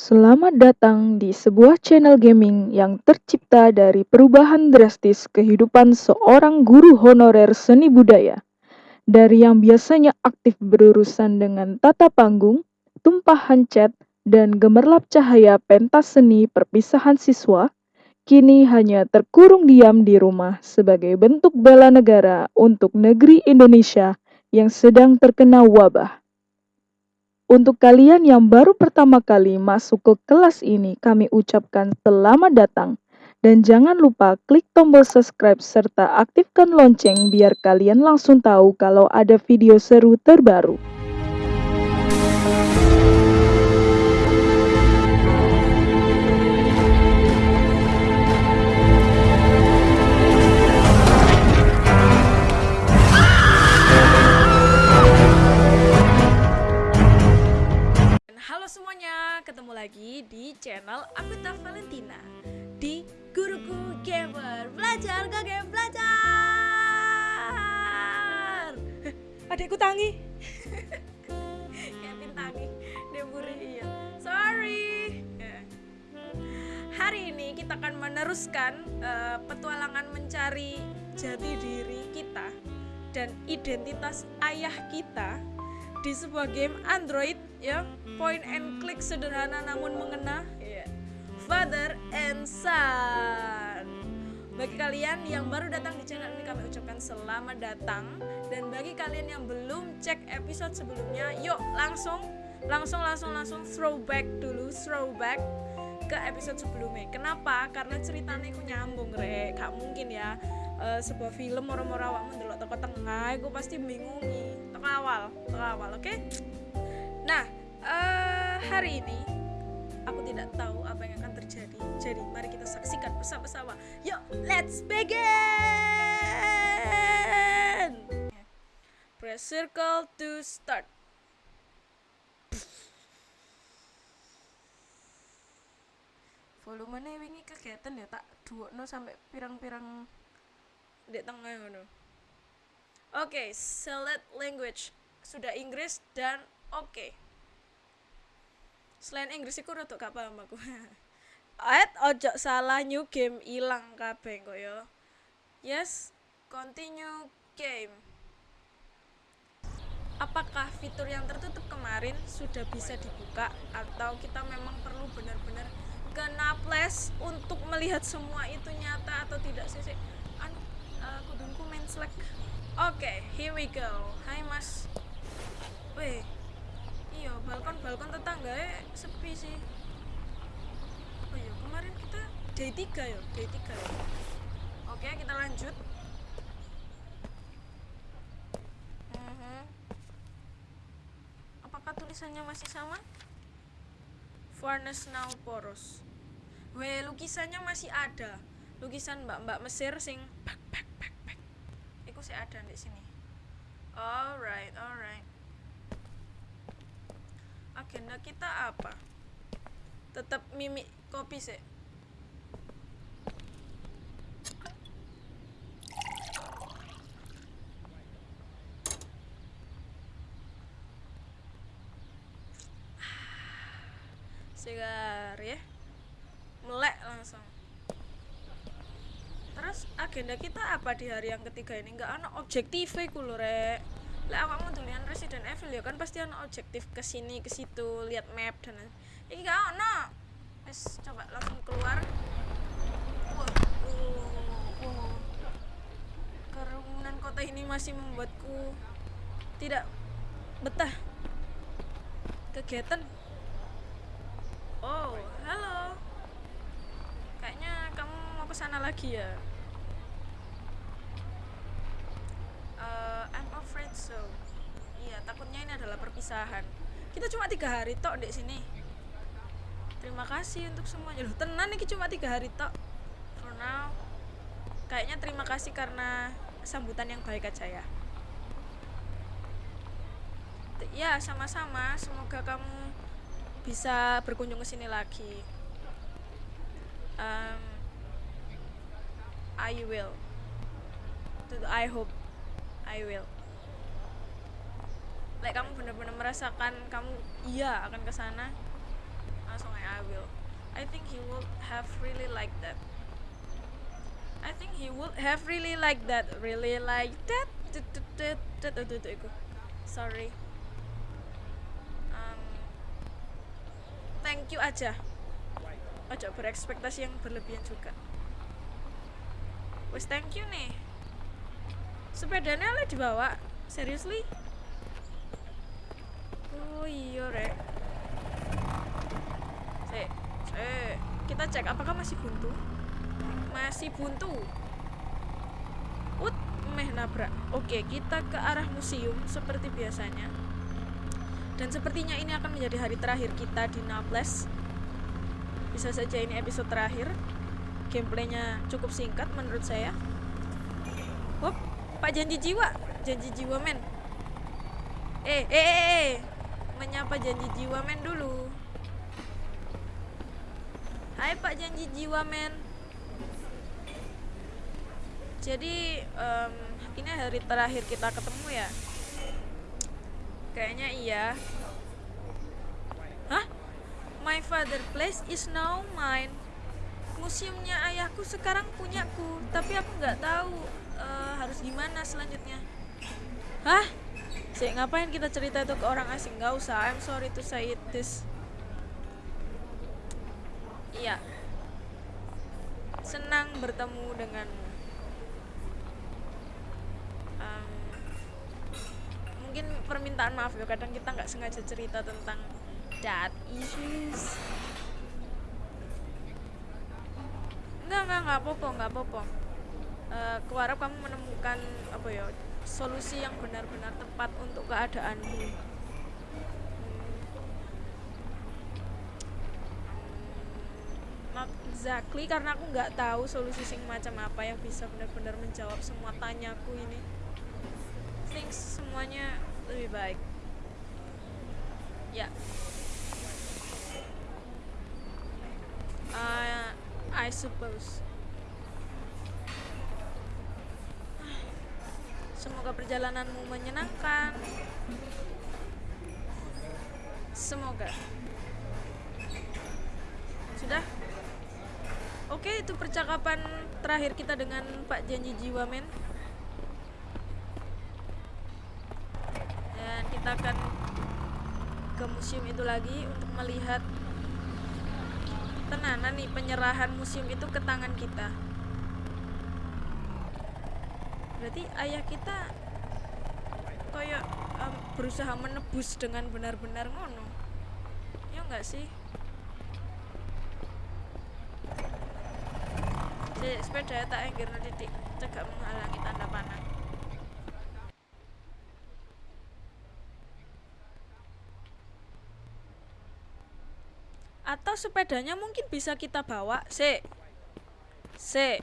Selamat datang di sebuah channel gaming yang tercipta dari perubahan drastis kehidupan seorang guru honorer seni budaya. Dari yang biasanya aktif berurusan dengan tata panggung, tumpahan cat, dan gemerlap cahaya pentas seni perpisahan siswa, kini hanya terkurung diam di rumah sebagai bentuk bela negara untuk negeri Indonesia yang sedang terkena wabah. Untuk kalian yang baru pertama kali masuk ke kelas ini, kami ucapkan selamat datang. Dan jangan lupa klik tombol subscribe serta aktifkan lonceng biar kalian langsung tahu kalau ada video seru terbaru. Ketemu lagi di channel Akuta Valentina. Di Guruku Gamer. Belajar gak game belajar! Heh, Adekku tangi. Kevin tangi. Dia buri iya. Sorry. Ya. Hari ini kita akan meneruskan eh, petualangan mencari jati diri kita dan identitas ayah kita di sebuah game Android ya. Point and click sederhana namun mengena. Ya. Father and Son. Bagi kalian yang baru datang di channel ini kami ucapkan selamat datang. Dan bagi kalian yang belum cek episode sebelumnya yuk langsung langsung langsung langsung throwback dulu throwback ke episode sebelumnya. Kenapa? Karena ceritanya aku nyambung rek. Gak mungkin ya eh, sebuah film moro-moro awakmu ndelok teko tengah aku pasti bingungi tengah awal tengah awal oke? Nah eh, hari ini aku tidak tahu apa yang akan terjadi. Jadi mari kita saksikan bersama-sama. Yuk let's begin! Press circle to start. Volumenya wingi kegiatan ya tak duokno sampai pirang-pirang di tengah ngono. Oke, select language sudah Inggris dan oke. Selain Inggris iku rada gak paham aku. Aet ojo salah new game ilang kabeh kok ya. Yes, continue game. Apakah fitur yang tertutup kemarin sudah bisa dibuka atau kita memang perlu benar-benar kena flash untuk melihat semua itu nyata atau tidak sih? Anu, uh, kudungku main slack. Oke, here we go. Hai mas. Weh, iya balkon balkon tetangga sepi sih. Oh iya kemarin kita day 3 ya, day 3 ya. Oke, kita lanjut. Mhm. Apakah tulisannya masih sama? Furnace now poros. Weh, lukisannya masih ada. Lukisan mbak-mbak Mesir sing. Iku sih ada di sini. Alright, alright. Agenda kita apa? Tetap mimik kopi sih. Segar ya. Melek langsung. Terus agenda kita apa di hari yang ketiga ini? Nggak ada objektif iku lho, Rek. Lah awakmu tulian Resident Evil ya kan pasti ada objektif ke sini ke situ, lihat map dan lain. Ini nggak ono. Wes coba langsung keluar. Kerumunan kota ini masih membuatku tidak betah. Kegiatan Oh, halo. Kayaknya kamu mau ke sana lagi ya? Eh, I'm afraid so. Iya, takutnya ini adalah perpisahan. Kita cuma tiga hari tok di sini. Terima kasih untuk semuanya. Loh, tenan ini cuma tiga hari tok. For now, kayaknya terima kasih karena sambutan yang baik aja ya. Ya, sama-sama. Semoga kamu bisa berkunjung ke sini lagi. Um, I will. I hope I will. Like kamu benar-benar merasakan kamu iya akan ke sana, langsung aja I think he would have really like that. I think he would have really like that, really like that. Sorry. Um, thank you aja. Ojo berekspektasi yang berlebihan juga. Wes thank you nih. Sepedanya oleh dibawa. Seriously? Oh iya rek. Sek, sek. Kita cek apakah masih buntu. Masih buntu. Ut, meh nabrak. Oke, kita ke arah museum seperti biasanya. Dan sepertinya ini akan menjadi hari terakhir kita di Naples. Bisa saja ini episode terakhir. Gameplaynya cukup singkat menurut saya. Wop, Pak janji jiwa, janji jiwa men. Eh, eh, eh, eh. Menyapa janji jiwa men dulu. Hai Pak janji jiwa men. Jadi em, ini hari terakhir kita ketemu ya. Kayaknya iya. Hah? My father place is now mine. Museumnya ayahku sekarang punyaku, tapi aku nggak tahu eh, harus gimana selanjutnya. Hah? Sih, ngapain kita cerita itu ke orang asing? Gak usah, I'm sorry to say it this. Iya. Senang bertemu denganmu. Mungkin permintaan maaf ya, kadang kita nggak sengaja cerita tentang dad issues. Enggak, enggak, enggak apa-apa, enggak apa-apa. Eh, kuharap kamu menemukan apa ya solusi yang benar-benar tepat untuk keadaanmu. Exactly karena aku nggak tahu solusi sing macam apa yang bisa benar-benar menjawab semua tanyaku ini. Think semuanya lebih baik. Ya. Uh, I suppose. Semoga perjalananmu menyenangkan. Semoga. Sudah? Oke, itu percakapan terakhir kita dengan Pak Janji Jiwa Men. Dan kita akan ke museum itu lagi untuk melihat tenanan nih penyerahan museum itu ke tangan kita berarti ayah kita kayak em, berusaha menebus dengan benar-benar ngono. Ya enggak sih? Jadi, sepeda tak enggir titik cegak menghalangi tanda panah. Atau sepedanya mungkin bisa kita bawa se se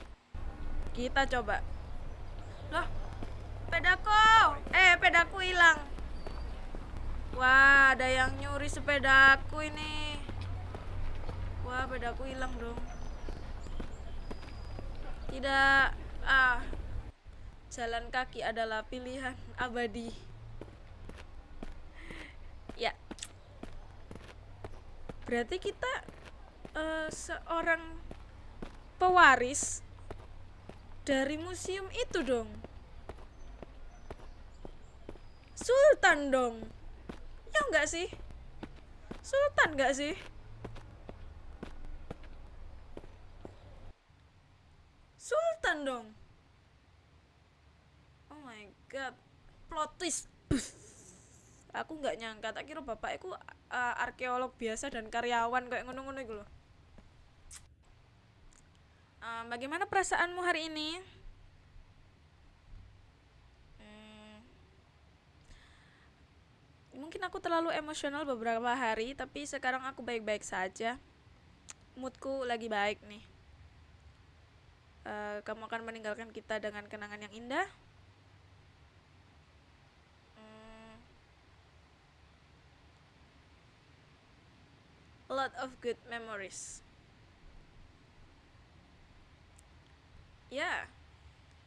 kita coba loh pedaku eh pedaku hilang. Wah ada yang nyuri sepedaku ini. Wah pedaku hilang dong. Tidak. Ah jalan kaki adalah pilihan abadi. Ya. Berarti kita eh, seorang pewaris dari museum itu dong. Sultan dong. Ya enggak sih? Sultan enggak sih? Sultan dong. Oh my god. Plot twist. Aku nggak nyangka. Tak kira bapak itu uh, arkeolog biasa dan karyawan kayak ngono-ngono itu loh Bagaimana perasaanmu hari ini? Hmm, mungkin aku terlalu emosional beberapa hari, tapi sekarang aku baik-baik saja. Moodku lagi baik nih. Uh, kamu akan meninggalkan kita dengan kenangan yang indah. Hmm, a lot of good memories. Ya,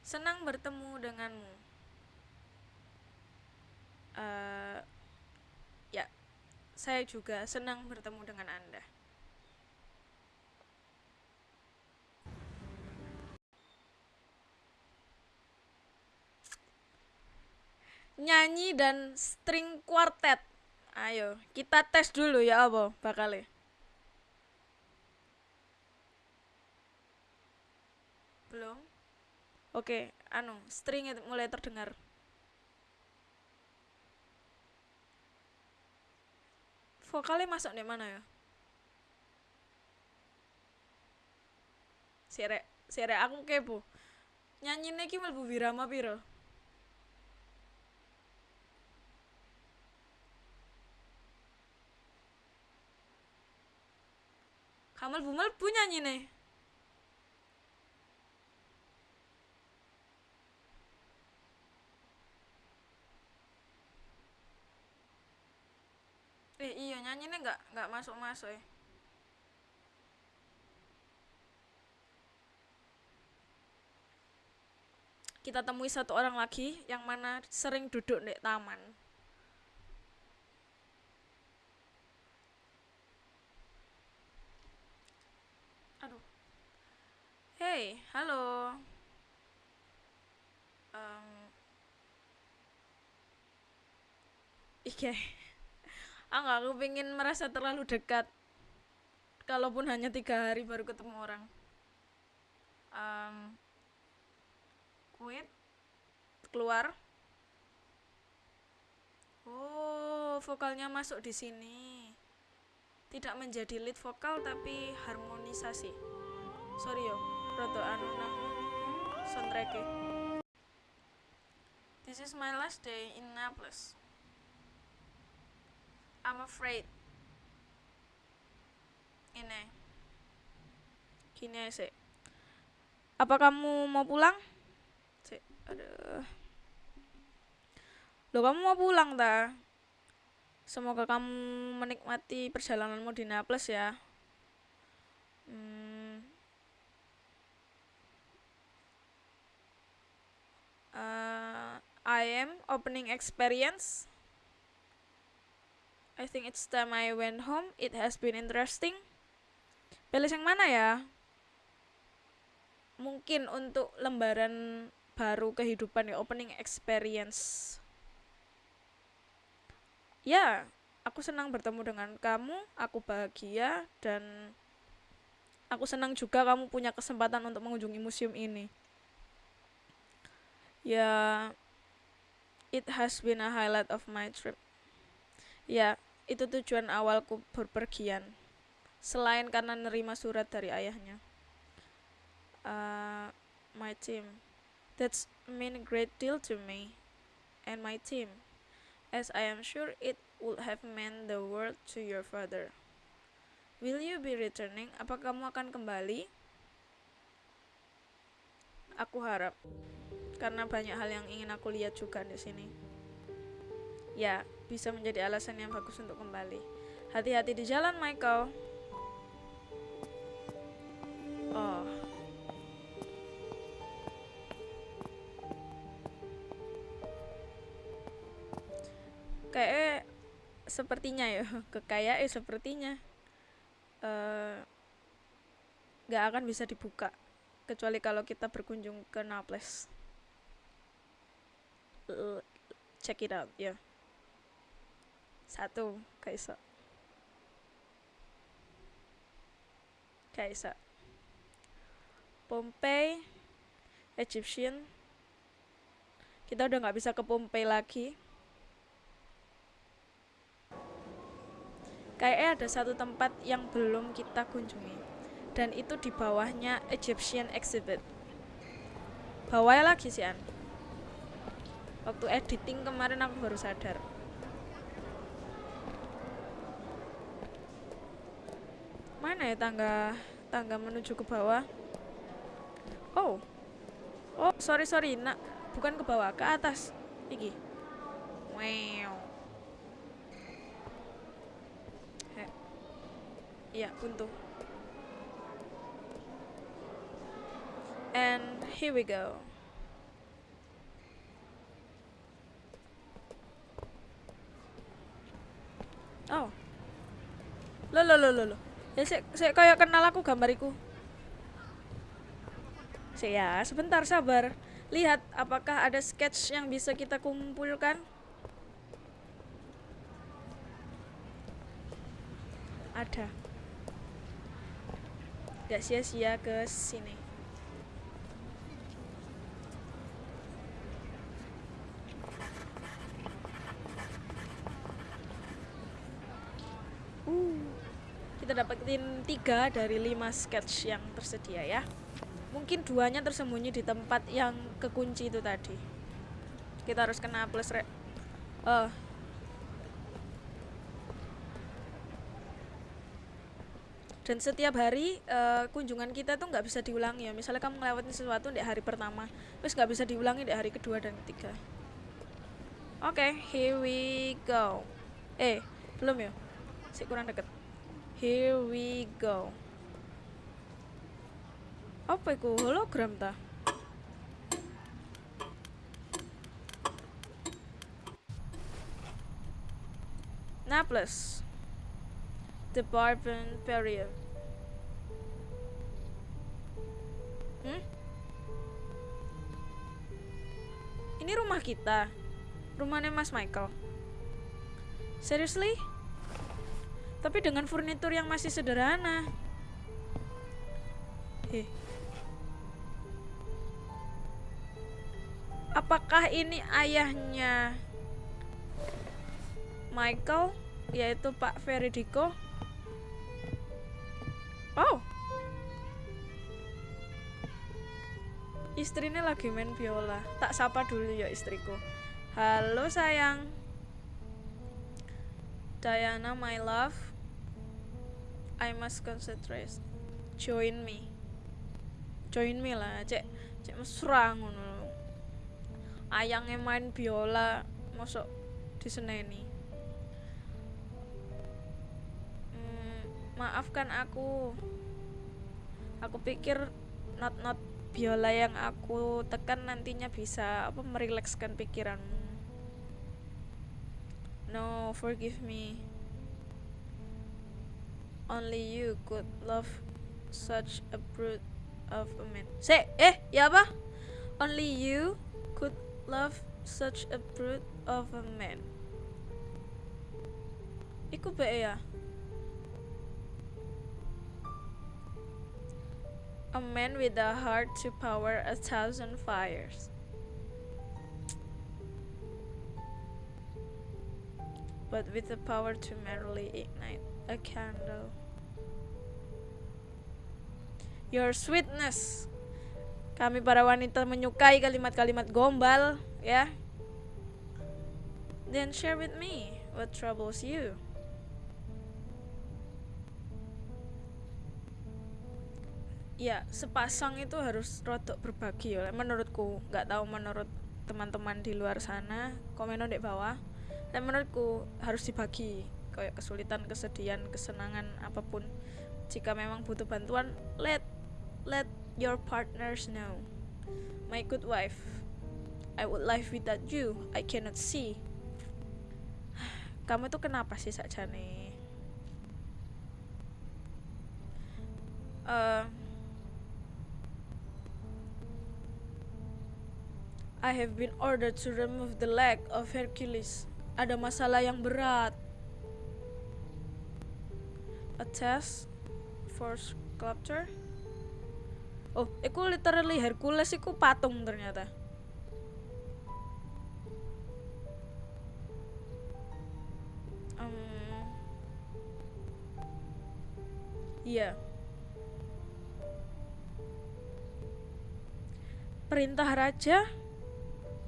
senang bertemu denganmu. Uh, ya, saya juga senang bertemu dengan Anda. Nyanyi dan string quartet. Ayo, kita tes dulu ya, Abo, bakal ya Belum? Oke, anu, string mulai terdengar. Vokalnya masuk di mana ya? Sire, sire aku kepo. Nyanyi iki mlebu wirama piro? Kamal bumal punya nih. Eh iya nyanyi nih nggak nggak masuk masuk ya. Kita temui satu orang lagi yang mana sering duduk di taman. Aduh. Hey, halo. Um, Ike. Ah, aku pengen merasa terlalu dekat. Kalaupun hanya tiga hari baru ketemu orang. Um, quit. Keluar. Oh, vokalnya masuk di sini. Tidak menjadi lead vokal tapi harmonisasi. Sorry yo, roto anu nang This is my last day in Naples. I'm afraid. Ini. Gini sih. Apa kamu mau pulang? Sih, aduh. Lo kamu mau pulang ta? Semoga kamu menikmati perjalananmu di Naples ya. Hmm. Uh, I am opening experience. I think it's time I went home. It has been interesting. Pilih yang mana ya? Mungkin untuk lembaran baru kehidupan ya, opening experience. Ya, aku senang bertemu dengan kamu, aku bahagia dan aku senang juga kamu punya kesempatan untuk mengunjungi museum ini. Ya, it has been a highlight of my trip. Ya, itu tujuan awalku berpergian. Selain karena nerima surat dari ayahnya. Uh, my team. That's mean a great deal to me and my team. As I am sure it would have meant the world to your father. Will you be returning? Apa kamu akan kembali? Aku harap. Karena banyak hal yang ingin aku lihat juga di sini ya bisa menjadi alasan yang bagus untuk kembali. Hati-hati di jalan, Michael. Oh. Kayak sepertinya ya, kekayaan eh, sepertinya uh, gak akan bisa dibuka kecuali kalau kita berkunjung ke Naples. check it out, ya. Yeah. Satu, kaisa. Kaisa. Pompei, Egyptian. Kita udah nggak bisa ke Pompei lagi. Kayaknya ada satu tempat yang belum kita kunjungi. Dan itu di bawahnya Egyptian Exhibit. Bawahnya lagi sih, An. Waktu editing kemarin aku baru sadar. Mana ya tangga tangga menuju ke bawah? Oh. Oh sorry sorry nak bukan ke bawah ke atas. Iki. Wow iya buntu. And here we go. Oh. Lo lo lo lo lo ya sih sik kayak kenal aku gambariku sih ya sebentar sabar. Lihat apakah ada sketch yang bisa kita kumpulkan? Ada. Gak sia-sia ke sini uh kita dapetin tiga dari lima sketch yang tersedia ya. Mungkin duanya tersembunyi di tempat yang kekunci itu tadi. Kita harus kena plus re oh dan setiap hari uh, kunjungan kita tuh nggak bisa diulangi ya. Misalnya kamu ngelewatin sesuatu di hari pertama terus nggak bisa diulangi di hari kedua dan ketiga. Oke okay, here we go. Eh belum ya? Sih kurang deket here we go apa itu hologram ta Naples the Bourbon period. Hmm? Ini rumah kita. Rumahnya Mas Michael. Seriously? Tapi dengan furnitur yang masih sederhana. Eh. Apakah ini ayahnya Michael, yaitu Pak Feridico? Oh. Istrinya lagi main biola. Tak sapa dulu ya istriku. Halo sayang. Diana my love. I must concentrate. Join me. Join me lah, cek cek mesra ngono. Ayangnya main biola, masuk diseneni. maafkan aku aku pikir not-not biola yang aku tekan nantinya bisa apa merilekskan pikiranmu no forgive me only you could love such a brute of a man say eh ya apa only you could love such a brute of a man Iku be ya A man with a heart to power a thousand fires. But with the power to merely ignite a candle. Your sweetness. Kami para wanita menyukai kalimat-kalimat gombal, ya. Then share with me what troubles you. ya sepasang itu harus rodok berbagi ya menurutku nggak tahu menurut teman-teman di luar sana komen di bawah dan menurutku harus dibagi kayak kesulitan kesedihan kesenangan apa pun jika memang butuh bantuan let let your partners know my good wife I would live without you I cannot see kamu tuh kenapa sih saja nih uh, I have been ordered to remove the leg of Hercules. Ada masalah yang berat. A test for sculpture. Oh, itu literally Hercules itu patung ternyata. Um, iya. Perintah raja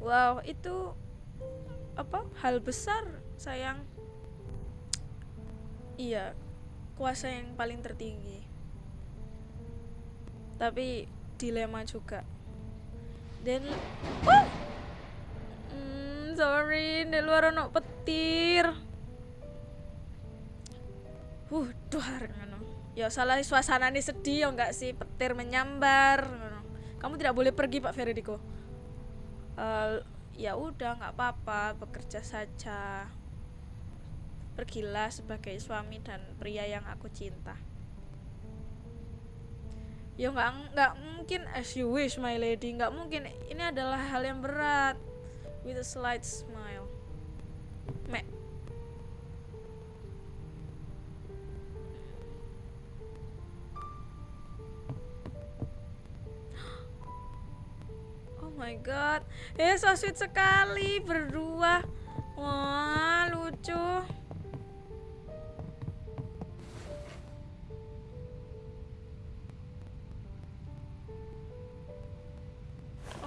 wow itu apa hal besar sayang iya kuasa yang paling tertinggi tapi dilema juga. Dan oh! hmm, sorry di luar ono petir. Uh duar ya salah suasana ini sedih ya enggak sih? Petir menyambar kamu tidak boleh pergi Pak Ferdiko uh, ya udah nggak apa-apa bekerja saja. Pergilah sebagai suami dan pria yang aku cinta ya nggak nggak mungkin as you wish my lady. Nggak mungkin. Ini adalah hal yang berat. With a slight smile. Me oh my god. Eh so sweet sekali berdua. Wah lucu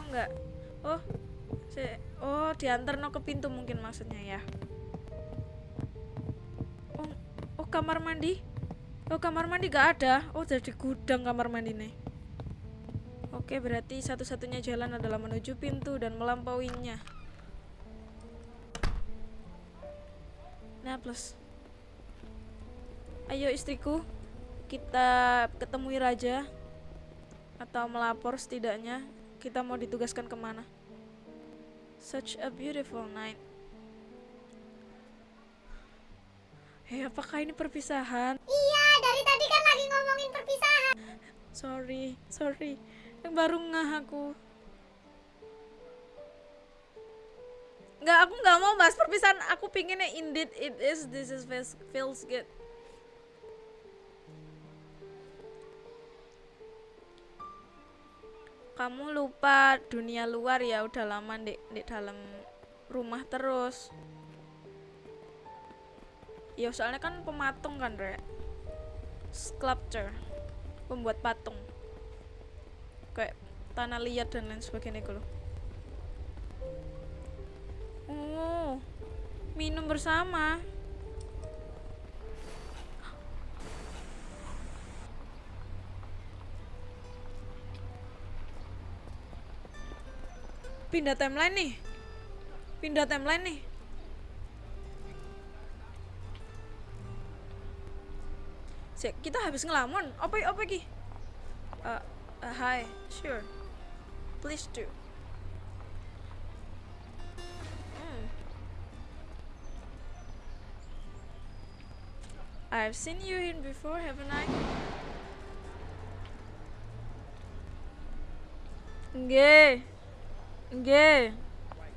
enggak oh si oh diantar no ke pintu mungkin maksudnya ya. Oh oh kamar mandi? Oh kamar mandi gak ada? Oh jadi gudang kamar mandi nih. Oke berarti satu-satunya jalan adalah menuju pintu dan melampauinya. Nah plus. Ayo istriku. Kita ketemui raja atau melapor setidaknya kita mau ditugaskan ke mana such a beautiful night Hei, apakah ini perpisahan? Iya, dari tadi kan lagi ngomongin perpisahan. Sorry, sorry. Yang baru ngah aku. Nggak, aku nggak mau bahas perpisahan. Aku pinginnya indeed it is, this is feels, feels good. Kamu lupa dunia luar ya udah lama di, di dalam rumah terus. Ya soalnya kan pematung kan, Rek. Sculpture. Pembuat patung. Kayak tanah liat dan lain sebagainya gitu. Oh, minum bersama. Pindah timeline nih. Pindah timeline nih. Sik, kita habis ngelamun. Apa apa ki? Uh, uh, hi, sure. Please do. Hmm. I've seen you in before, haven't I? Nggih. Nggih.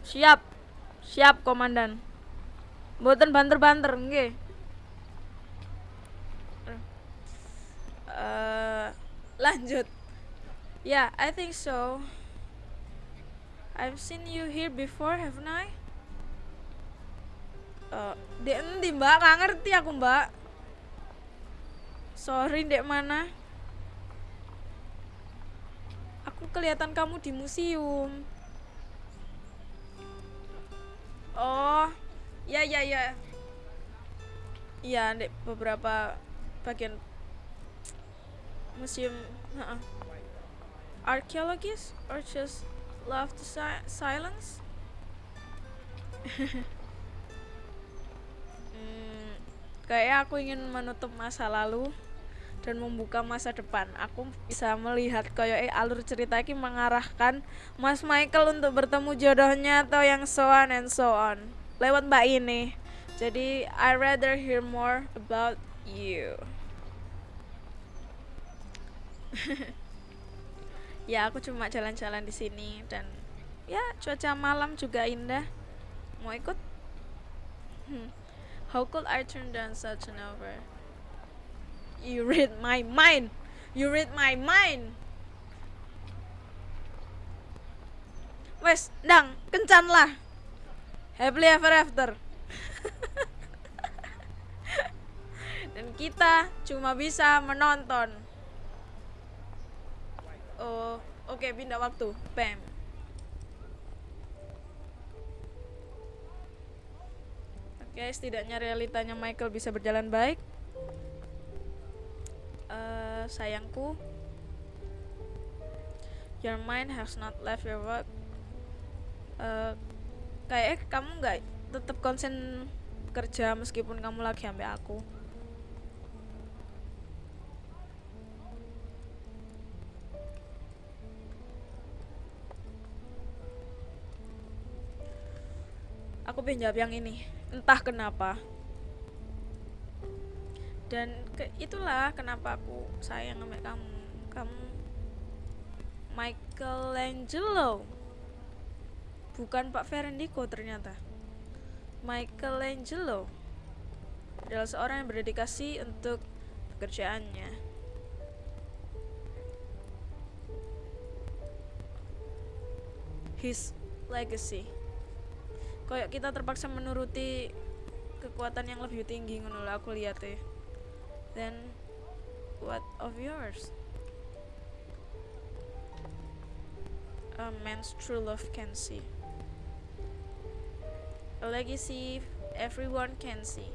Siap. Siap, komandan. Mboten banter-banter, nggih. Eh, lanjut. Yeah, I think so. I've seen you here before, haven't I? Eh, di endi, Mbak? Nggak ngerti aku, Mbak. Sorry, dek mana? Aku kelihatan kamu di museum. Oh, ya ya ya. Iya, dek beberapa bagian museum. Uh-uh. Archaeologists or just love the si- silence? hmm, kayak aku ingin menutup masa lalu dan membuka masa depan. Aku bisa melihat kayak eh, alur cerita ini mengarahkan Mas Michael untuk bertemu jodohnya atau yang so on and so on lewat Mbak ini. Jadi I rather hear more about you. ya aku cuma jalan-jalan di sini dan ya cuaca malam juga indah. Mau ikut? Hmm. How could I turn down such an offer? You read my mind. You read my mind. Wes, dang, kencan lah. Happily ever after. Dan kita cuma bisa menonton. Oh, oke okay, pindah waktu. Bam. Oke, okay, setidaknya realitanya Michael bisa berjalan baik. Uh, sayangku, your mind has not left your work. Uh, kayak kamu nggak tetap konsen kerja meskipun kamu lagi ambil aku. Aku jawab yang ini, entah kenapa. Dan ke, itulah kenapa aku sayang sama kamu. Kamu Michelangelo. Bukan Pak Ferendiko ternyata. Michelangelo adalah seorang yang berdedikasi untuk pekerjaannya. His legacy. Kayak kita terpaksa menuruti kekuatan yang lebih tinggi ngono aku lihat ya. Then what of yours? A man's true love can see. A legacy everyone can see.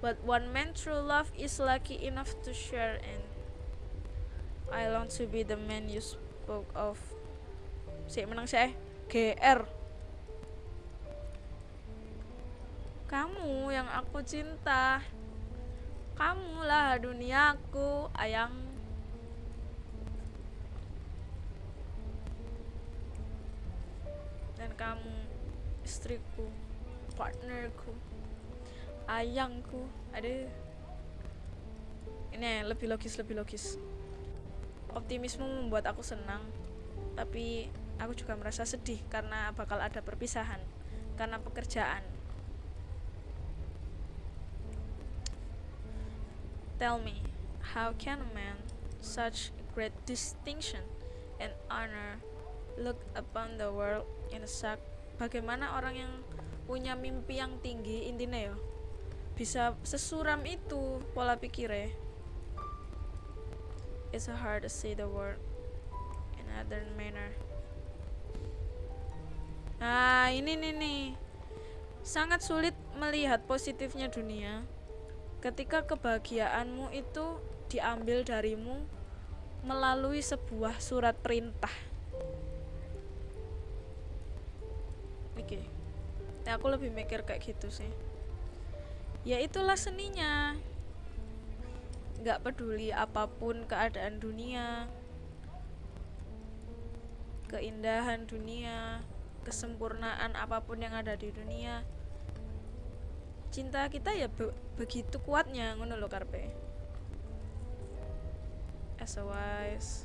But one man true love is lucky enough to share in. I long to be the man you spoke of. Si menang saya GR. Kamu yang aku cinta. Kamulah duniaku, ayang. Dan kamu istriku, partnerku, ayangku. Aduh. Ini lebih logis, lebih logis. Optimisme membuat aku senang, tapi aku juga merasa sedih karena bakal ada perpisahan karena pekerjaan. Tell me, how can a man such great distinction and honor look upon the world in a sack? Bagaimana orang yang punya mimpi yang tinggi intinya ya bisa sesuram itu pola pikirnya? It's hard to see the world in another manner. Nah, ini nih nih. Sangat sulit melihat positifnya dunia ketika kebahagiaanmu itu diambil darimu melalui sebuah surat perintah. Oke. Nah, aku lebih mikir kayak gitu sih. Ya itulah seninya. Nggak peduli apa pun keadaan dunia, keindahan dunia, kesempurnaan apa pun yang ada di dunia cinta kita ya be begitu kuatnya ngono lo karpe as a wise.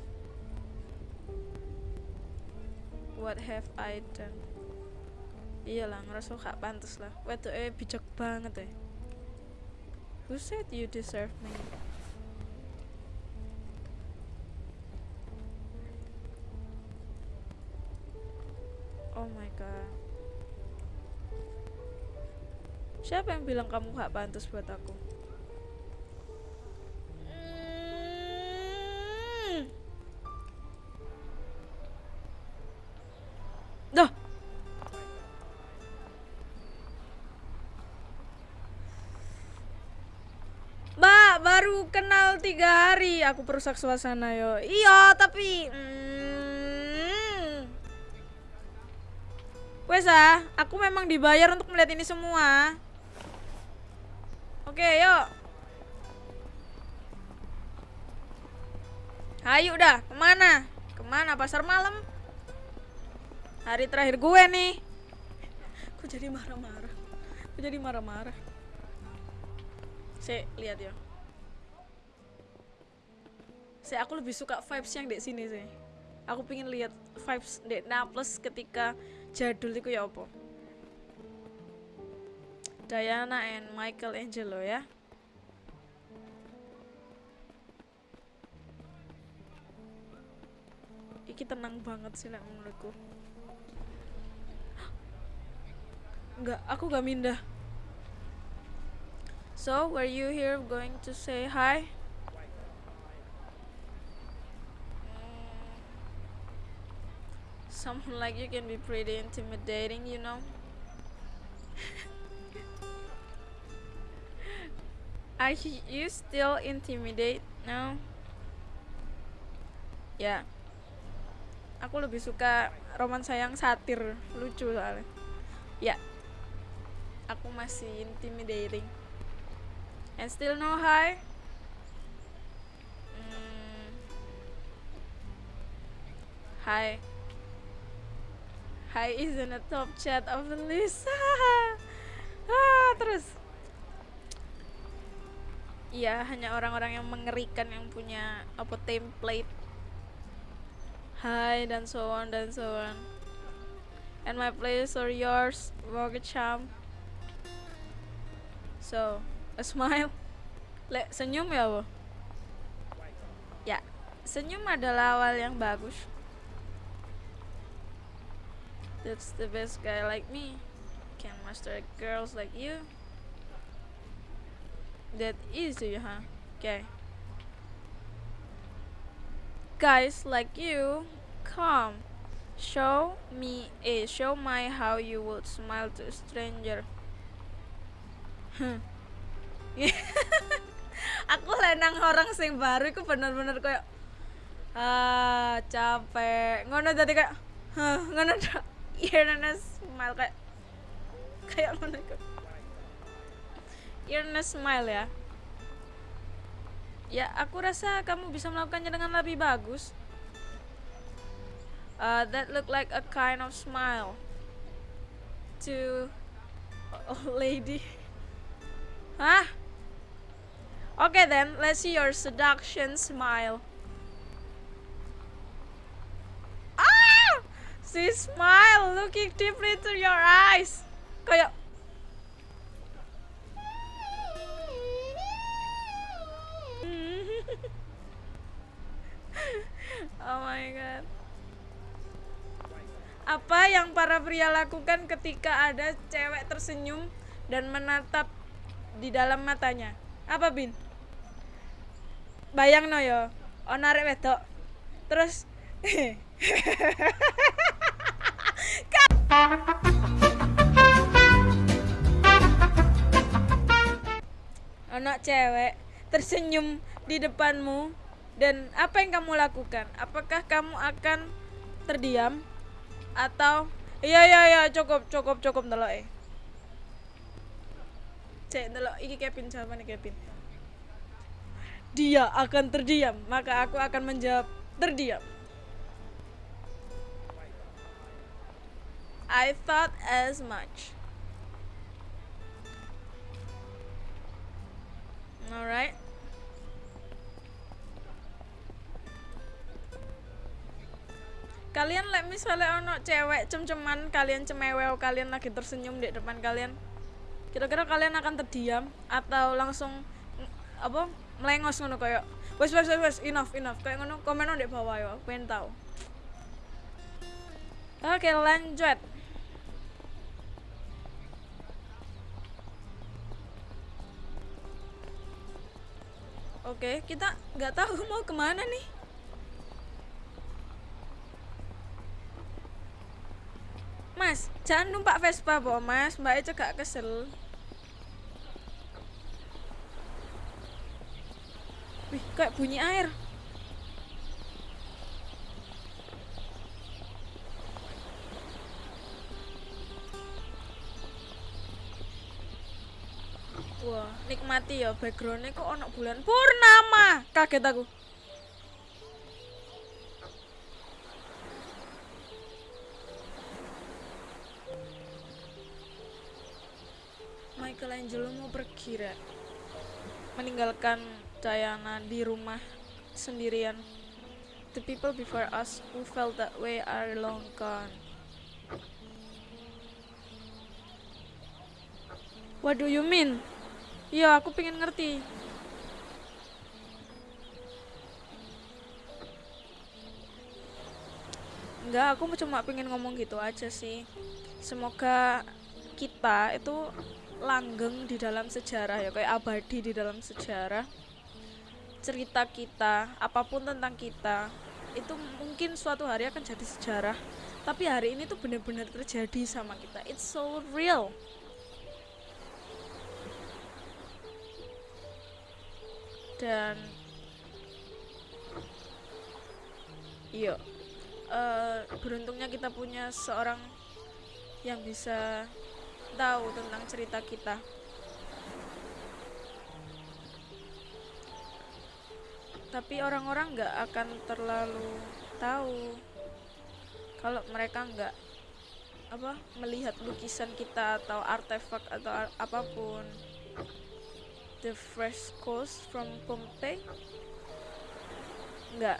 What have I done? Iyalah ngerasa gak pantas lah. Wedo eh bijak banget ya. Who said you deserve me? Oh my god. Siapa yang bilang kamu gak pantas buat aku? Hmm. Duh. Mbak, baru kenal tiga hari aku perusak suasana yo. Iya, tapi hmm. Wes ah, aku memang dibayar untuk melihat ini semua. Oke, yuk. Ayo udah, ke mana? Ke mana pasar malam? Hari terakhir gue nih. Aku jadi marah-marah. Aku jadi marah-marah. Si, lihat ya. Si, aku lebih suka vibes yang di sini sih. Aku pengen lihat vibes di Naples ketika jadul itu ya apa? Diana and Michael Angelo ya. Iki tenang banget sih lah menurutku. Enggak, aku gak mindah. So, were you here going to say hi? Someone like you can be pretty intimidating, you know? Are you still intimidate now? Ya. Aku lebih suka romansa yang satir, lucu soalnya. Ya. Aku masih intimidating. And still no hi? Hmm. Hi. Hi is in the top chat of the list. ah, terus. Iya, hanya orang-orang yang mengerikan yang punya apa template. Hi dan so on dan so on. And my place or yours Charm so a smile. Lek senyum ya wo ya senyum adalah awal yang bagus. That's the best guy like me. Can master girls like you that easy huh? Okay. Guys like you come. Show me a show my how you would smile to a stranger. Aku lenang orang sing baru itu bener-bener kayak ah capek. Ngono tadi kayak huh, ngono iya nana smile kayak kayak ngono Irna smile ya ya aku rasa kamu bisa melakukannya dengan lebih bagus uh, that look like a kind of smile to a lady Hah? Okay then, let's see your seduction smile. Ah! See smile, looking deeply into your eyes. Kayak my god. Apa yang para pria lakukan ketika ada cewek tersenyum dan menatap di dalam matanya? Apa, Bin? Bayang no yo, ono arek wedok. Terus anak cewek tersenyum di depanmu dan apa yang kamu lakukan? Apakah kamu akan terdiam atau iya iya iya cukup cukup cukup delok eh. Cek delok iki Kevin jawabannya Kevin. Dia akan terdiam, maka aku akan menjawab terdiam. I thought as much. Alright. Kalian like misalnya ono cewek cem-ceman, kalian cemewew, kalian lagi tersenyum di depan kalian. Kira-kira kalian akan terdiam atau langsung apa melengos ngono kayak wes wes wes wes enough enough. Kayak ngono komen di bawah yo pengen tahu. Oke lanjut. Oke kita nggak tahu mau ke mana nih Mas, jangan numpak Vespa, po, Mas. Mbaknya cegak kesel. Wih, kayak bunyi air. Wah, nikmati ya backgroundnya kok ono bulan purnama. Kaget aku. Michelangelo mau pergi. Meninggalkan Diana di rumah sendirian. The people before us who felt that way are long gone. What do you mean? Iya, aku pengen ngerti. Enggak, aku cuma pengen ngomong gitu aja sih. Semoga kita itu langgeng di dalam sejarah ya, kayak abadi di dalam sejarah. Cerita kita, apa pun tentang kita, itu mungkin suatu hari akan jadi sejarah. Tapi hari ini tuh benar-benar terjadi sama kita. It's so real. dan iya uh, beruntungnya kita punya seorang yang bisa tahu tentang cerita kita tapi orang-orang nggak akan terlalu tahu kalau mereka nggak apa melihat lukisan kita atau artefak atau apa pun the frescoes from Pompeii? Enggak.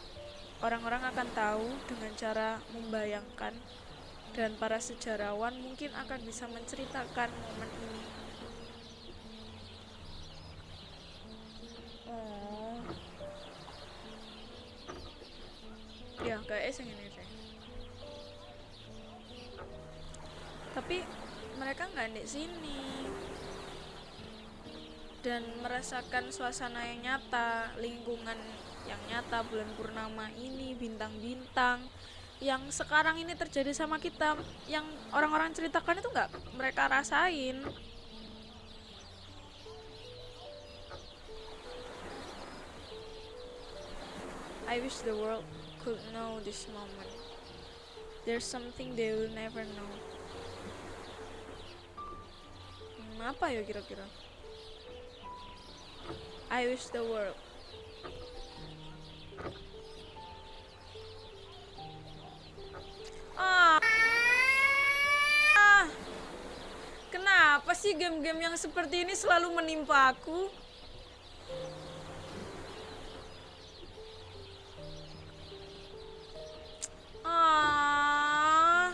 orang-orang akan tahu dengan cara membayangkan dan para sejarawan mungkin akan bisa menceritakan momen ini. Oh. Ya, kayak sing ini deh. Tapi mereka nggak di sini dan merasakan suasana yang nyata, lingkungan yang nyata bulan purnama ini, bintang-bintang yang sekarang ini terjadi sama kita, yang orang-orang ceritakan itu nggak mereka rasain. I wish the world could know this moment. There's something they will never know. Hmm, apa ya kira-kira? I wish the world. Sih game-game yang seperti ini selalu menimpa aku? Ah.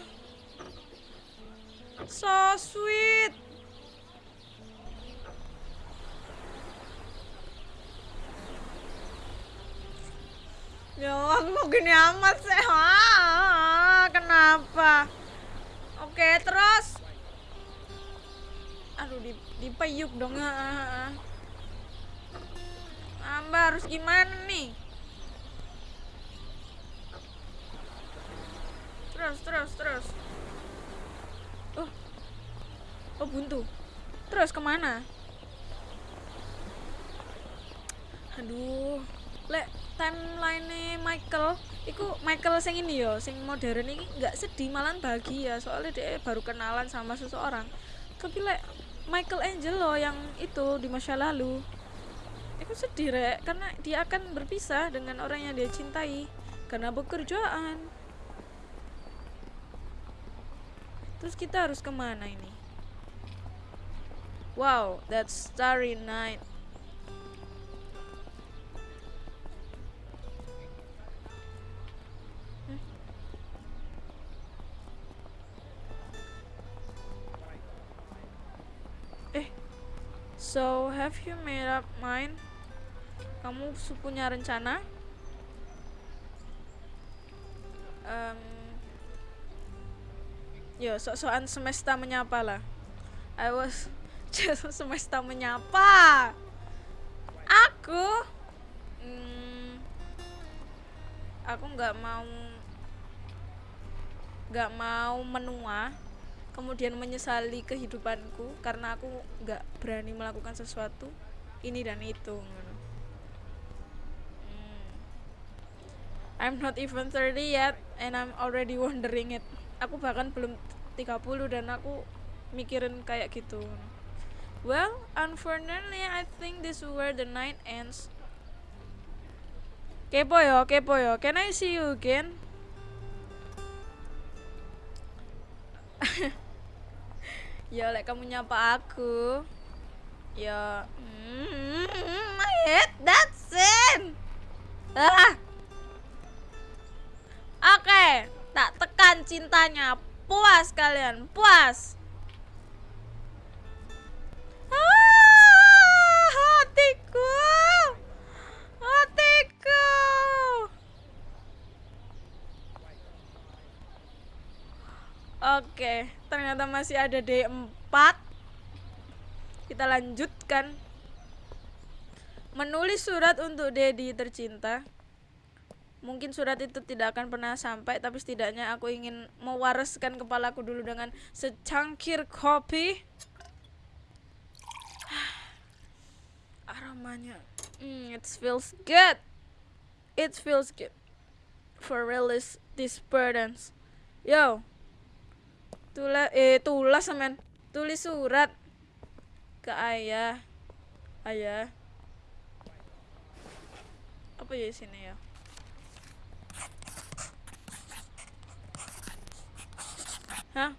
So sweet. Ya aku kok gini amat sih? Ah, kenapa? Oke, terus. Dipeyuk dong. Ah, ah, ah. Amba harus gimana nih? Terus, terus, terus. Oh, oh buntu. Terus ke mana? Aduh, lek timeline Michael iku Michael sing ini yo sing modern ini nggak sedih malah bahagia soalnya dia baru kenalan sama seseorang tapi lek Michael Angelo yang itu di masa lalu. Itu sedih rek karena dia akan berpisah dengan orang yang dia cintai karena pekerjaan. Terus kita harus ke mana ini? Wow that's starry night So, have you made up mind? Kamu punya rencana? Em, yo, sok-sokan semesta menyapa lah. I was just semesta menyapa. Aku, hmm, aku nggak mau, nggak mau menua kemudian menyesali kehidupanku karena aku nggak berani melakukan sesuatu ini dan itu. Hmm. I'm not even 30 yet and I'm already wondering it. Aku bahkan belum 30 dan aku mikirin kayak gitu well unfortunately I think this is where the night ends. Kepo yo kepo yo. Can I see you again ya lek kamu nyapa aku. Ya mm, I hate that scene ah. Oke tak tekan cintanya. Puas kalian puas. Ah, hatiku. Hatiku Oke, ternyata masih ada D4. Kita lanjutkan. Menulis surat untuk Dedi tercinta. Mungkin surat itu tidak akan pernah sampai, tapi setidaknya aku ingin mewariskan kepalaku dulu dengan secangkir kopi. Aromanya, mm, it feels good. It feels good for release these burdens. Yo, tulis eh tulis men tulis surat ke ayah. Ayah. Apa ya sini ya? Hah?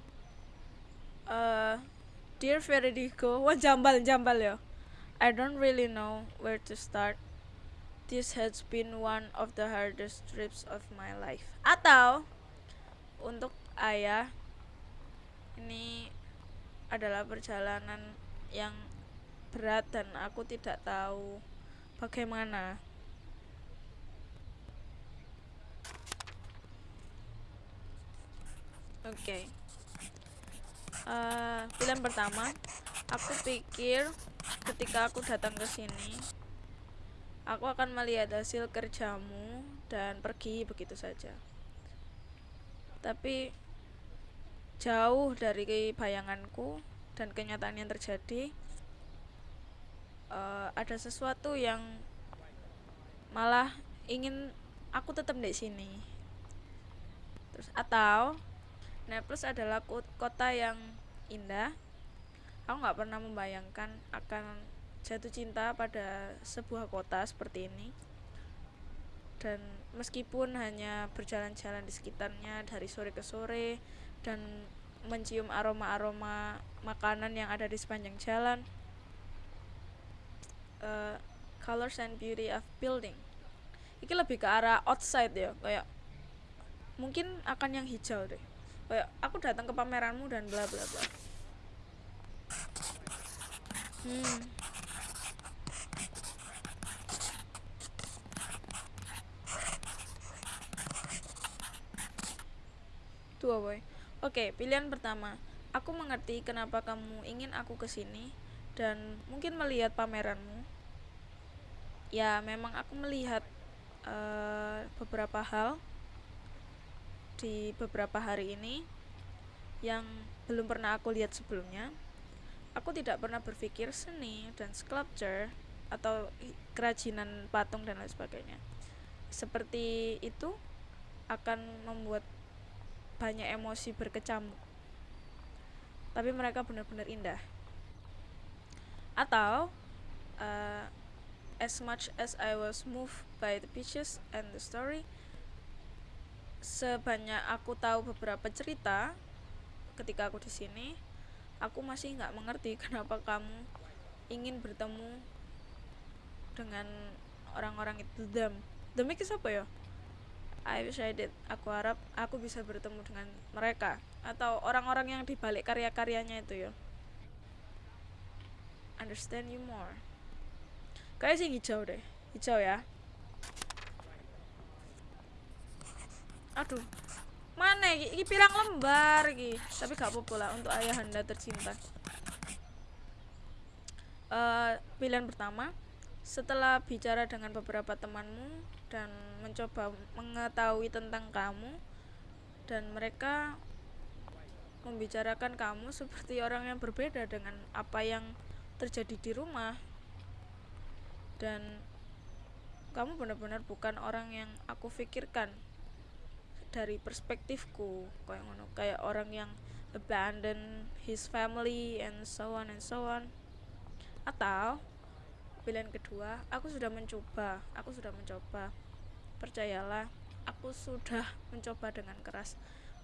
Uh, dear Federico wah jambal jambal ya. I don't really know where to start. This has been one of the hardest trips of my life. Atau untuk ayah ini adalah perjalanan yang berat dan aku tidak tahu bagaimana. Oke. Eh, pilihan pertama, aku pikir ketika aku datang ke sini, aku akan melihat hasil kerjamu dan pergi begitu saja. Tapi jauh dari bayanganku dan kenyataan yang terjadi, eh, ada sesuatu yang malah ingin aku tetap di sini. Terus atau Naples adalah ko- kota yang indah. Aku nggak pernah membayangkan akan jatuh cinta pada sebuah kota seperti ini. Dan meskipun hanya berjalan-jalan di sekitarnya dari sore ke sore dan mencium aroma-aroma makanan yang ada di sepanjang jalan, eh, colors and beauty of building. Ini lebih ke arah outside ya, kayak mungkin akan yang hijau deh. Kayak aku datang ke pameranmu dan bla bla bla. Hmm. Dua boy oke pilihan pertama aku mengerti kenapa kamu ingin aku ke sini dan mungkin melihat pameranmu ya memang aku melihat uh, beberapa hal di beberapa hari ini yang belum pernah aku lihat sebelumnya. Aku tidak pernah berpikir seni dan sculpture atau kerajinan patung dan lain sebagainya. Seperti itu akan membuat banyak emosi berkecamuk. Tapi mereka benar-benar indah. Atau uh, as much as I was moved by the pictures and the story, sebanyak aku tahu beberapa cerita ketika aku di sini aku masih nggak mengerti kenapa kamu ingin bertemu dengan orang-orang itu them itu siapa ya I wish I did. Aku harap aku bisa bertemu dengan mereka atau orang-orang yang dibalik karya-karyanya itu ya. Understand you more. Kayak sih hijau deh. Hijau ya. Aduh. Mana iki? Pirang lembar iki. Tapi gak apa-apa lah untuk ayahanda tercinta. Uh, pilihan pertama setelah bicara dengan beberapa temanmu dan mencoba mengetahui tentang kamu. Dan mereka membicarakan kamu seperti orang yang berbeda dengan apa yang terjadi di rumah. Dan kamu benar-benar bukan orang yang aku pikirkan dari perspektifku. Kayak ngono kayak orang yang abandon his family and so on and so on. Atau pilihan kedua aku sudah mencoba aku sudah mencoba percayalah aku sudah mencoba dengan keras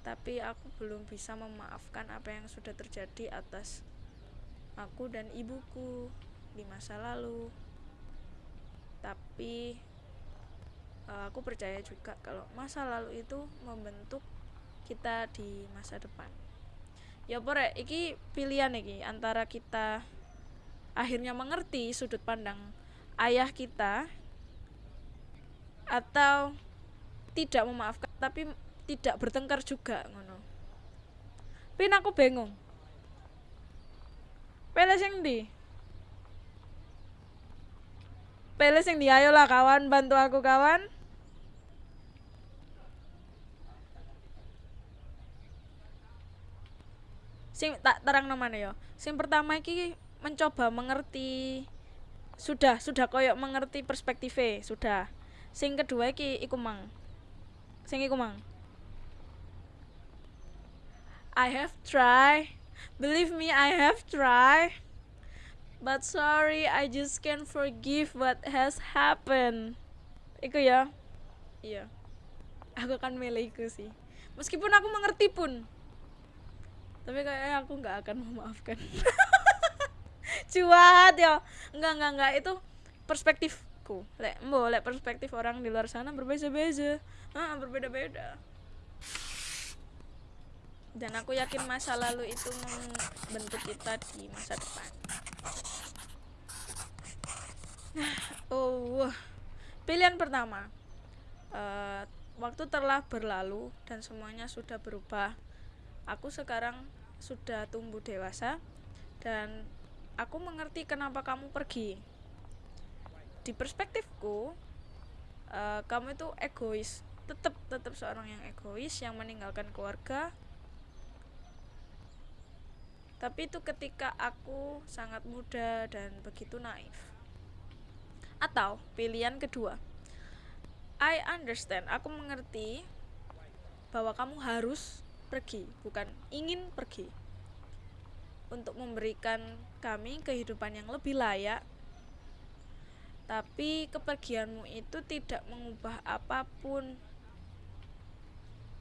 tapi aku belum bisa memaafkan apa yang sudah terjadi atas aku dan ibuku di masa lalu. Tapi uh, aku percaya juga kalau masa lalu itu membentuk kita di masa depan. Ya pore iki pilihan iki antara kita akhirnya mengerti sudut pandang ayah kita atau tidak memaafkan tapi tidak bertengkar juga ngono. Pin aku bingung. Pele sing di? Pele sing di? Ayo lah kawan bantu aku kawan. Sing tak terang namanya ya? Sing pertama iki mencoba mengerti sudah sudah koyok mengerti perspektifnya sudah sing kedua iki iku mang. Sing iku mang. I have try believe me I have try but sorry I just can't forgive what has happened. Iku ya. Iya. Aku akan milih iku sih. Meskipun aku mengerti pun. Tapi kayaknya aku nggak akan memaafkan. Cuat ya. Enggak enggak enggak itu perspektif perspektifku. Lek mbo lek perspektif orang di luar sana berbeda-beda ah berbeda-beda. Dan aku yakin masa lalu itu membentuk kita di masa depan. Oh pilihan pertama. Uh, waktu telah berlalu dan semuanya sudah berubah aku sekarang sudah tumbuh dewasa dan aku mengerti kenapa kamu pergi di perspektifku uh, kamu itu egois. Tetap tetap seorang yang egois yang meninggalkan keluarga. Tapi itu ketika aku sangat muda dan begitu naif. Atau pilihan kedua. I understand aku mengerti bahwa kamu harus pergi bukan ingin pergi. Untuk memberikan kami kehidupan yang lebih layak tapi kepergianmu itu tidak mengubah apa pun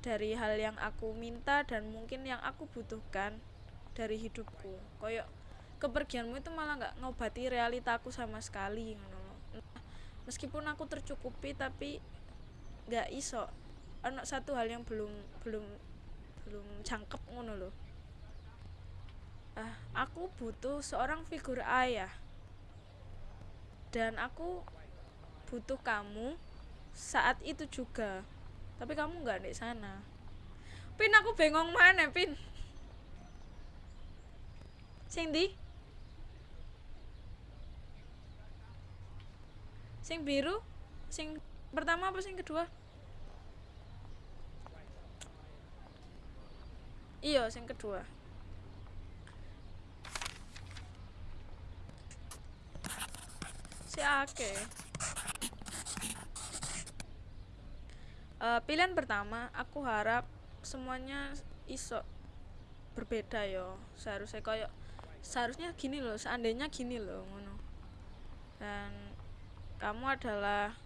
dari hal yang aku minta dan mungkin yang aku butuhkan dari hidupku. Koyok kepergianmu itu malah nggak ngobati realitaku sama sekali meskipun aku tercukupi tapi nggak iso. Ono satu hal yang belum belum belum cangkep ngono loh. Ah aku butuh seorang figur ayah dan aku butuh kamu saat itu juga. Tapi kamu nggak di sana. Pin aku bengong mana pin? Sing di? Sing biru? Sing pertama apa sing kedua? Iya sing kedua si ake uh, pilihan pertama aku harap semuanya iso berbeda yo seharusnya koyok seharusnya gini loh seandainya gini loh ngono. Dan kamu adalah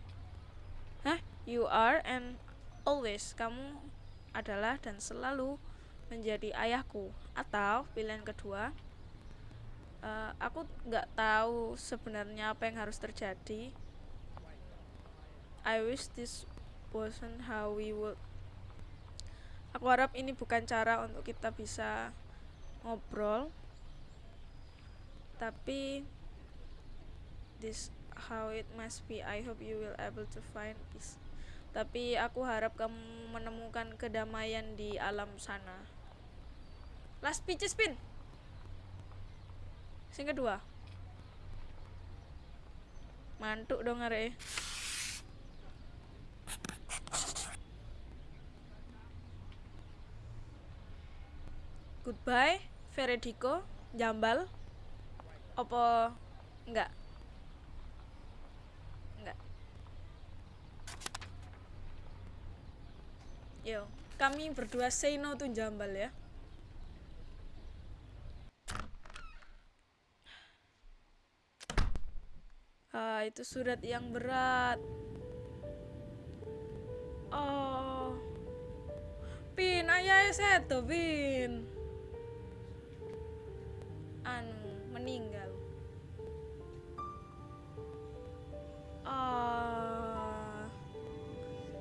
Hah? You are and always kamu adalah dan selalu menjadi ayahku. Atau pilihan kedua uh, aku nggak tahu sebenarnya apa yang harus terjadi. I wish this wasn't how we would. Aku harap ini bukan cara untuk kita bisa ngobrol. Tapi this how it must be. I hope you will able to find peace. Tapi aku harap kamu menemukan kedamaian di alam sana. Last pitches pin sing kedua. Mantuk dong are goodbye Veredico jambal. Opo enggak? Enggak. Yo kami berdua say no to jambal ya ah itu surat yang berat. Oh. Pin ayah seto pin. Anu meninggal. Ah.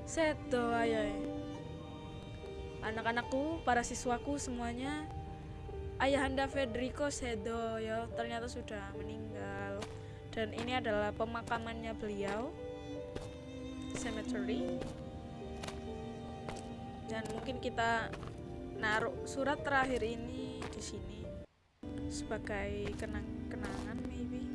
Seto ayah anak-anakku para siswaku semuanya. Ayahanda Federico Sedo ya. Ternyata sudah meninggal dan ini adalah pemakamannya beliau cemetery. Dan mungkin kita naruh surat terakhir ini di sini sebagai kenang-kenangan maybe.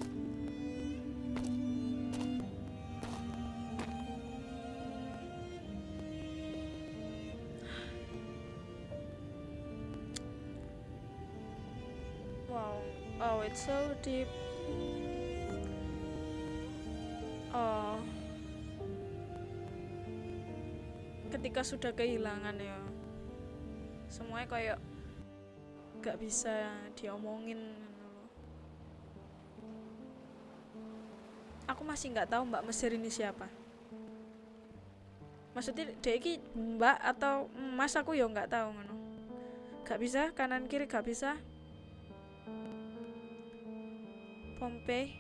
Wow. Oh it's so deep ketika sudah kehilangan ya. Semuanya kayak gak bisa diomongin aku masih nggak tahu mbak Mesir ini siapa. Maksudnya deki mbak atau mas aku ya nggak tahu ngono. Gak bisa kanan kiri gak bisa. Pompei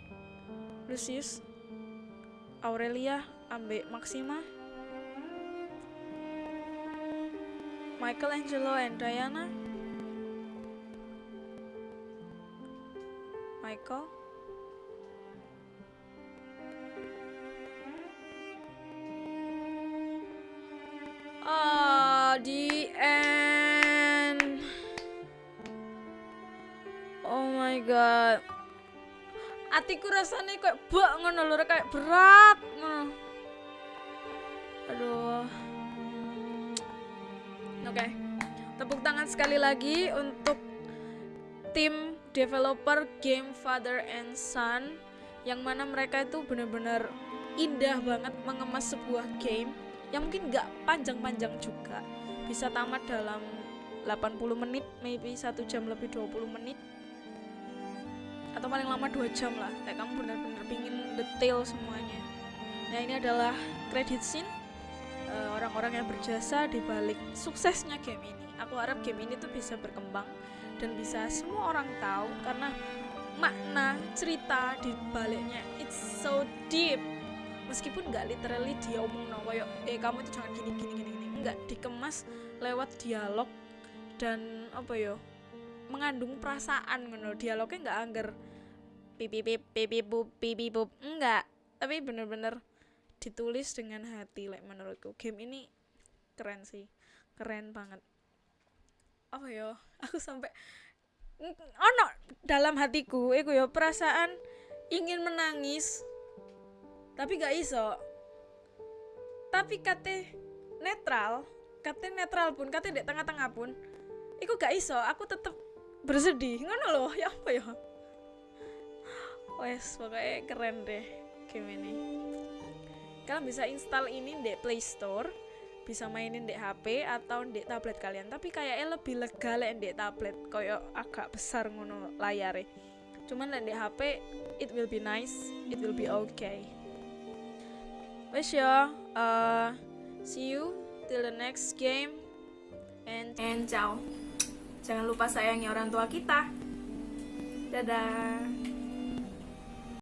Lucius Aurelia ambek Maxima Michelangelo and Diana Michael Ah. Oh my god. Atiku rasanya kayak bak ngono lho, kayak berat sekali lagi untuk tim developer game Father and Son yang mana mereka itu benar-benar indah banget mengemas sebuah game yang mungkin nggak panjang-panjang juga. Bisa tamat dalam 80 menit maybe satu jam lebih 20 menit. Atau paling lama dua jam lah kayak kamu benar-benar pingin detail semuanya. Nah ini adalah credit scene eh, orang-orang yang berjasa di balik suksesnya game ini aku harap game ini tuh bisa berkembang dan bisa semua orang tahu karena makna cerita di baliknya it's so deep. Meskipun nggak literally dia omong no kayak eh kamu itu jangan gini gini gini gini. Nggak dikemas lewat dialog dan apa yo mengandung perasaan ngono. Dialognya nggak angger pipi pip pipi bup pipi bup. Enggak tapi bener-bener ditulis dengan hati. Like menurutku game ini keren sih keren banget apa yo? Aku sampai ono dalam hatiku iku yo perasaan ingin menangis tapi gak iso. Tapi kate netral kate netral pun kate di tengah-tengah pun iku gak iso. Aku tetep bersedih. Ngono loh ya apa ya wes pokoknya keren deh game ini. Kalian bisa install ini di Play Store bisa mainin di HP atau di tablet kalian. Tapi kayaknya lebih lega lek di tablet koyo agak besar ngono layare. Cuman lek di HP it will be nice it will be okay. Wes ya uh, see you till the next game. And and ciao. Jangan lupa sayangi orang tua kita. Dadah